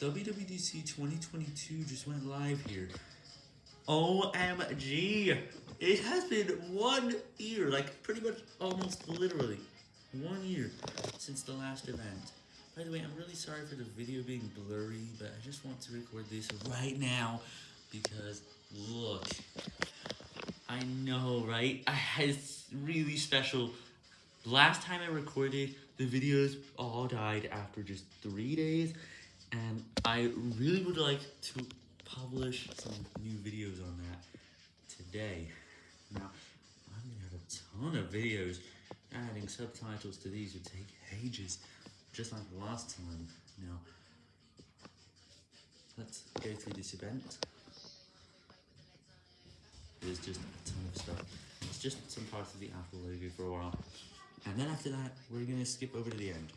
WWDC 2022 just went live here. OMG! It has been one year, like pretty much almost literally one year since the last event. By the way, I'm really sorry for the video being blurry, but I just want to record this right now because look, I know, right? I it's really special. Last time I recorded, the videos all died after just three days, and I really would like to publish some new videos on that today. Now, I'm gonna have a ton of videos. Adding subtitles to these would take ages, just like last time. Now, let's go through this event. There's just a ton of stuff. It's just some parts of the Apple logo for a while. And then after that, we're gonna skip over to the end.